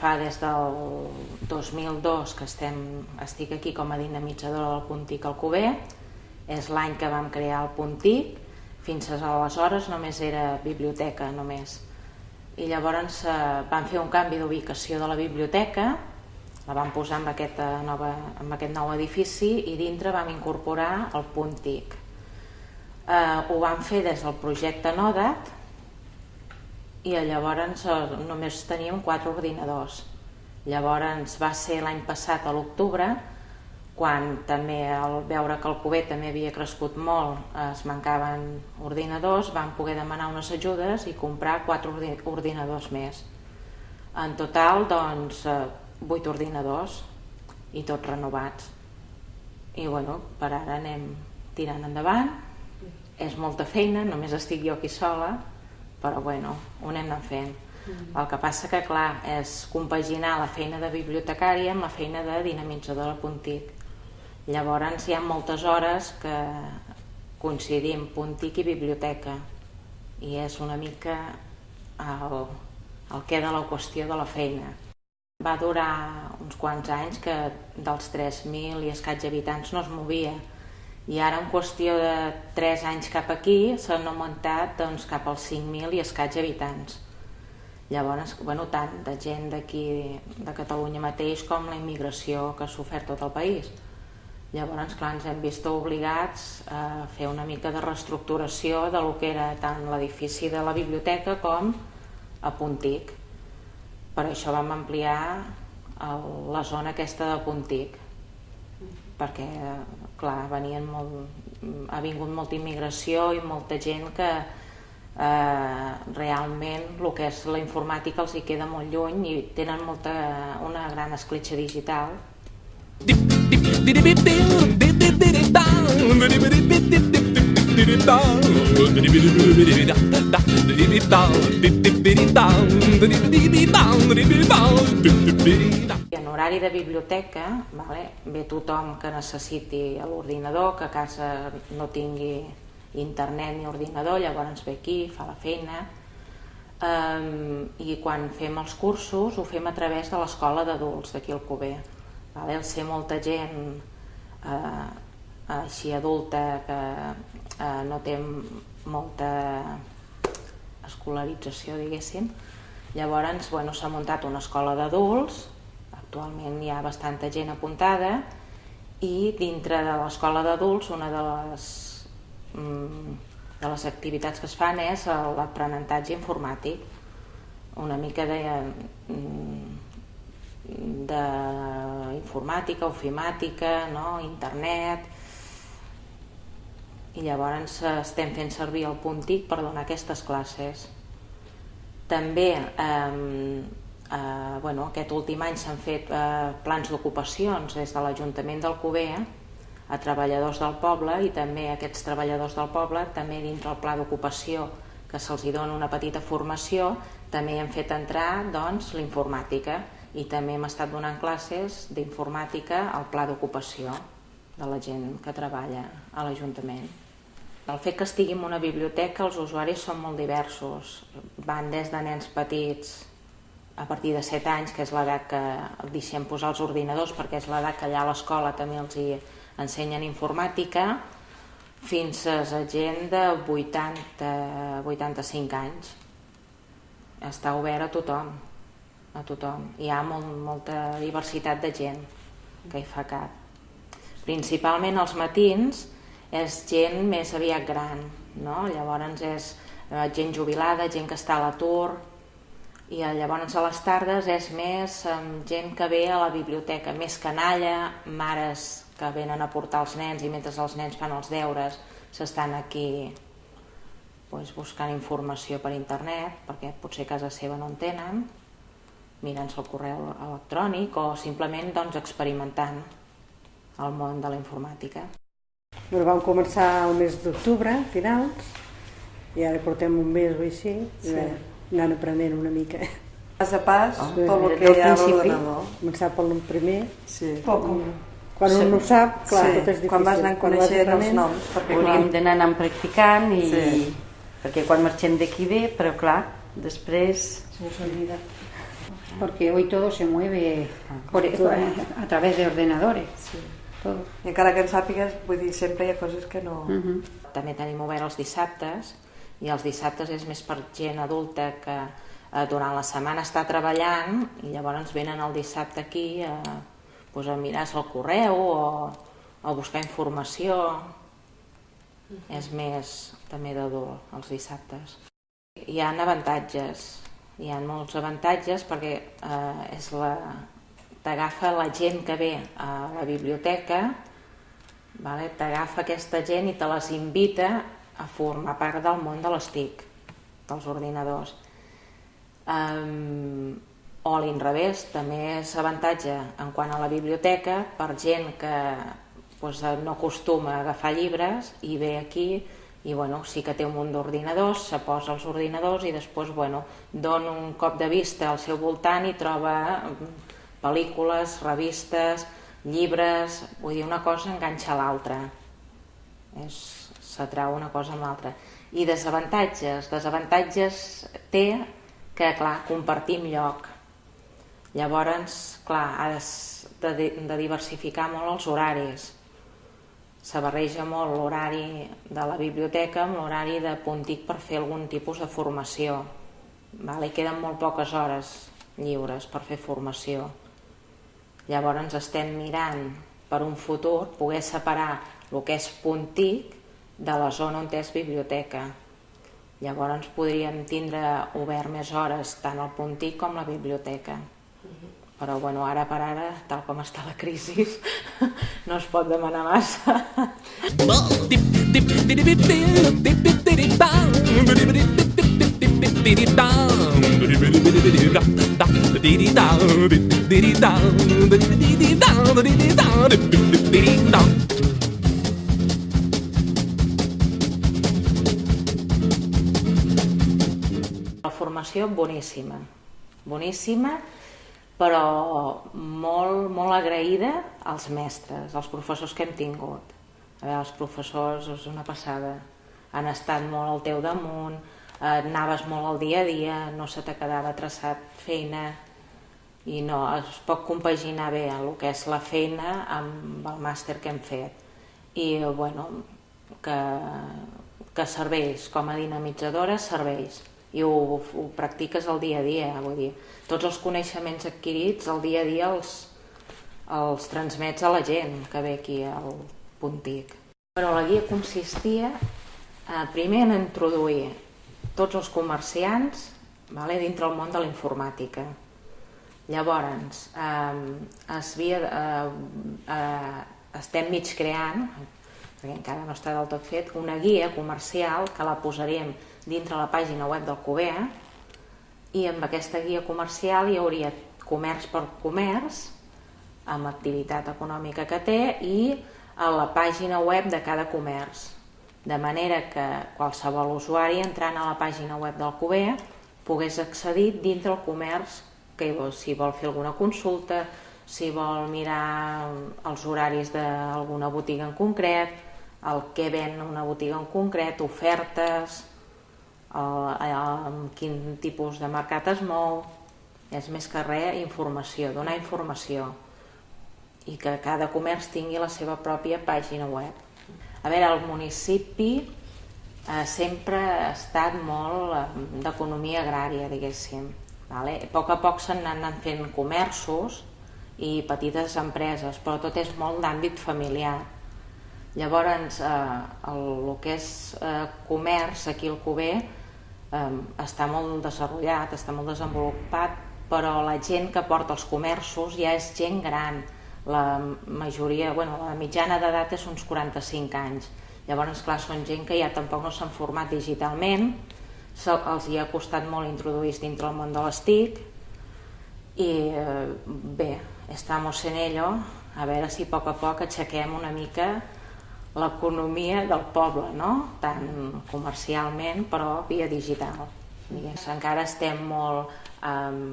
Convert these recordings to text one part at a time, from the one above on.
clar, des del 2002 que estem, estic aquí com a dinamitzadora del Puntic Alcover, és l'any que vam crear el Puntic, fins aleshores només era biblioteca, només. I llavors eh, vam fer un canvi d'ubicació de la biblioteca, la vam posar en, aquesta nova, en aquest nou edifici i dintre vam incorporar el Puntic. Eh, ho vam fer des del projecte NODAT, i llavors eh, només teníem quatre ordinadors. Llavors va ser l'any passat a l'octubre quan també al veure que el Cuber també havia crescut molt, es mancaven ordinadors, van poder demanar unes ajudes i comprar quatre ordinadors més. En total, doncs, eh, vuit ordinadors i tots renovats. I bueno, per ara anem tirant endavant. És molta feina, només estic jo aquí sola, però bueno, ho anem anant fent. Mm. El que passa que, clar, és compaginar la feina de bibliotecària amb la feina de dinamitzadora puntic. Llavors hi ha moltes hores que coincidim puntic i biblioteca i és una mica el, el que de la qüestió de la feina. Va durar uns quants anys que dels 3.000 i escaig habitants no es movia, i ara en qüestió de 3 anys cap aquí s'han augmentat doncs, cap als 5.000 i escaig habitants. Llavors, bueno, tant de gent d'aquí de Catalunya mateix com la immigració que ha sofert tot el país. Llavors, clar, ens hem vist obligats a fer una mica de reestructuració de lo que era tant l'edifici de la biblioteca com a Puntic. Per això vam ampliar el, la zona aquesta de Puntic perquè clar, venien molt, ha vingut molta immigració i molta gent que eh, realment el que és la informàtica els hi queda molt lluny i tenen molta, una gran escletxa digital. Horari de biblioteca vale, ve tothom que necessiti l'ordinador, que a casa no tingui internet ni ordinador, llavors ve aquí, fa la feina. Um, I quan fem els cursos ho fem a través de l'escola d'adults d'aquí al Cuber. Vale? El ser molta gent eh, així adulta que eh, no té molta escolarització, diguéssim, llavors bueno, s'ha muntat una escola d'adults, actualment hi ha bastanta gent apuntada, i dintre de l'escola d'adults una de les, mm, de les activitats que es fan és l'aprenentatge informàtic, una mica de, mm, de informàtica, ofimàtica, no? internet, i llavors estem fent servir el puntic per donar aquestes classes. També eh, eh, bueno, aquest últim any s'han fet eh, plans d'ocupacions des de l'Ajuntament del Cuber a treballadors del poble i també aquests treballadors del poble també dintre el pla d'ocupació que se'ls dona una petita formació també hem fet entrar doncs, l'informàtica i també hem estat donant classes d'informàtica al pla d'ocupació de la gent que treballa a l'Ajuntament. El fet que estigui en una biblioteca, els usuaris són molt diversos. Van des de nens petits a partir de 7 anys, que és l'edat que deixem posar els ordinadors, perquè és l'edat que allà a l'escola també els hi ensenyen informàtica, fins a gent de 80, 85 anys. Està obert a tothom, a tothom. Hi ha molt, molta diversitat de gent que hi fa cap. Principalment els matins, és gent més aviat gran, no? llavors és eh, gent jubilada, gent que està a l'atur, i llavors a les tardes és més eh, gent que ve a la biblioteca, més canalla, mares que venen a portar els nens i mentre els nens fan els deures s'estan aquí pues, buscant informació per internet, perquè potser a casa seva no en tenen, mirant-se el correu electrònic o simplement doncs, experimentant el món de la informàtica. Bueno, vam començar el mes d'octubre, finals, i ara portem un mes o així, sí. i anant aprenent una mica. Pas a pas, oh, tot el que hi ha a l'ordenador. Començar pel primer. Sí. Poc. Quan sí. un no sap, clar, sí. tot és difícil. Quan vas anant coneixent els noms. Perquè, Hauríem d'anar anant practicant i... Sí. Perquè quan marxem d'aquí bé, però clar, després... Se s'oblida. porque hoy todo se mueve por, a través de ordenadores. Sí. Todo. I encara que en sàpigues, vull dir, sempre hi ha coses que no... Uh -huh. També tenim obert els dissabtes, i els dissabtes és més per gent adulta que eh, durant la setmana està treballant i llavors venen el dissabte aquí a, pues, a mirar-se el correu o a buscar informació. Uh -huh. És més també d'adult els dissabtes. Hi ha avantatges, hi ha molts avantatges perquè eh, és la, t'agafa la gent que ve a la biblioteca, vale? t'agafa aquesta gent i te les invita a formar part del món de les TIC, dels ordinadors. Um, o a l'inrevés, també és avantatge en quant a la biblioteca per gent que pues, no acostuma a agafar llibres i ve aquí i bueno, sí que té un munt d'ordinadors, se posa als ordinadors i després bueno, dona un cop de vista al seu voltant i troba mm, pel·lícules, revistes, llibres, vull dir, una cosa enganxa l'altra. S'atrau una cosa amb l'altra. I desavantatges? Desavantatges té que, clar, compartim lloc. Llavors, clar, has de, de diversificar molt els horaris se barreja molt l'horari de la biblioteca amb l'horari de Puntic per fer algun tipus de formació. Vale? Queden molt poques hores lliures per fer formació. Llavors estem mirant per un futur poder separar el que és Puntic de la zona on és biblioteca. Llavors podríem tindre obert més hores tant el Puntic com la biblioteca. -huh però bueno, ara per ara, tal com està la crisi, no es pot demanar massa. La formació boníssima, boníssima, però molt, molt agraïda als mestres, als professors que hem tingut. A veure, els professors és una passada, han estat molt al teu damunt, eh, anaves molt al dia a dia, no se te quedava traçat feina i no, es pot compaginar bé el que és la feina amb el màster que hem fet. I, bueno, que, que serveix com a dinamitzadora, serveix i ho, ho practiques el dia a dia, vull dir, tots els coneixements adquirits el dia a dia els, els transmets a la gent que ve aquí al Puntic. Però la guia consistia eh, primer en introduir tots els comerciants vale, dintre el món de la informàtica. Llavors, eh, es via, eh, eh, estem mig creant, perquè encara no està del tot fet, una guia comercial que la posaríem dintre la pàgina web del COBEA i amb aquesta guia comercial hi hauria comerç per comerç amb activitat econòmica que té i a la pàgina web de cada comerç. De manera que qualsevol usuari entrant a la pàgina web del COBEA pogués accedir dintre el comerç que si vol fer alguna consulta, si vol mirar els horaris d'alguna botiga en concret, el que ven una botiga en concret, ofertes, amb quin tipus de mercat es mou, és més que res informació, donar informació i que cada comerç tingui la seva pròpia pàgina web. A veure, el municipi eh, sempre ha estat molt eh, d'economia agrària, diguéssim. Vale? A poc a poc s'han anat fent comerços i petites empreses, però tot és molt d'àmbit familiar. Llavors, eh, el, el que és eh, comerç aquí al Cuber eh, està molt desenvolupat, està molt desenvolupat, però la gent que porta els comerços ja és gent gran. La majoria, bueno, la mitjana d'edat és uns 45 anys. Llavors, clar, són gent que ja tampoc no s'han format digitalment, els hi ha costat molt introduir-se dintre el món de les TIC i eh, bé, estamos en ello, a veure si a poc a poc aixequem una mica l'economia del poble, no? tant comercialment però via digital. Digues. Encara estem molt um,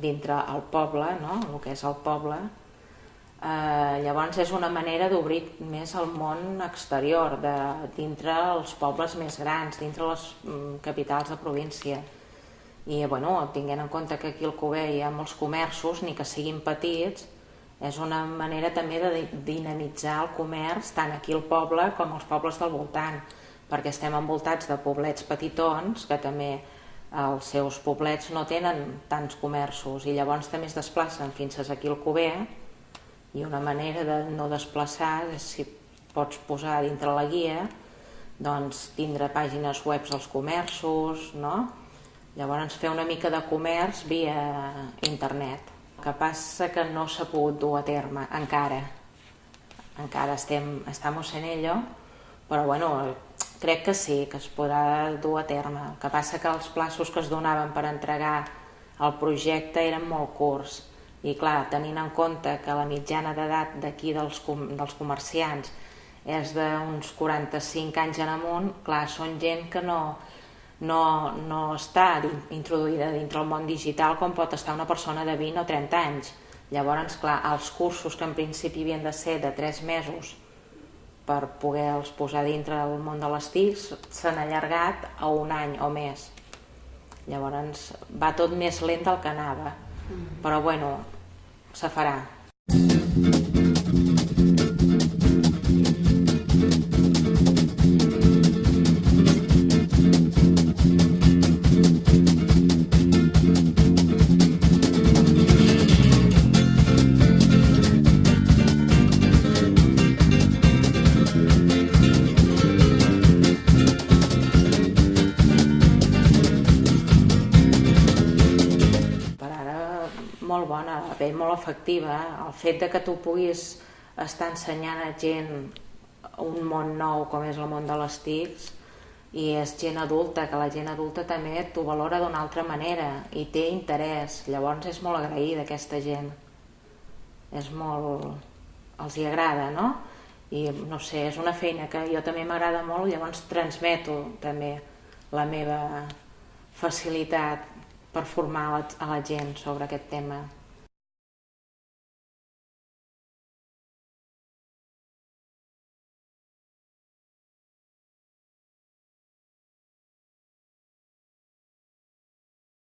dintre el poble, no? el que és el poble, eh, llavors és una manera d'obrir més el món exterior, de, dintre els pobles més grans, dintre les mm, capitals de província. i bueno, tinguent en compte que aquí al Cuber hi ha molts comerços, ni que siguin petits, és una manera també de dinamitzar el comerç tant aquí al poble com als pobles del voltant, perquè estem envoltats de poblets petitons que també els seus poblets no tenen tants comerços i llavors també es desplacen fins aquí al Cuber i una manera de no desplaçar és si pots posar dintre la guia doncs tindre pàgines web als comerços, no? Llavors fer una mica de comerç via internet. Que passa que no s'ha pogut dur a terme encara. Encara estem, estamos en ello, però bueno, crec que sí, que es podrà dur a terme. El que passa que els plaços que es donaven per entregar el projecte eren molt curts i clar, tenint en compte que la mitjana d'edat d'aquí dels, com, dels comerciants és d'uns 45 anys en amunt, clar, són gent que no, no, no està introduïda dintre el món digital com pot estar una persona de 20 o 30 anys. Llavors, clar, els cursos que en principi havien de ser de 3 mesos per poder-los posar dintre del món de les TICs s'han allargat a un any o més. Llavors va tot més lent del que anava, mm-hmm. però bueno, se farà. Molt bona, bé, molt efectiva. El fet de que tu puguis estar ensenyant a gent un món nou com és el món de les TICs i és gent adulta, que la gent adulta també t'ho valora d'una altra manera i té interès, llavors és molt agraïda aquesta gent. És molt... els hi agrada, no? I no sé, és una feina que jo també m'agrada molt, llavors transmeto també la meva facilitat per formar a la, a la gent sobre aquest tema.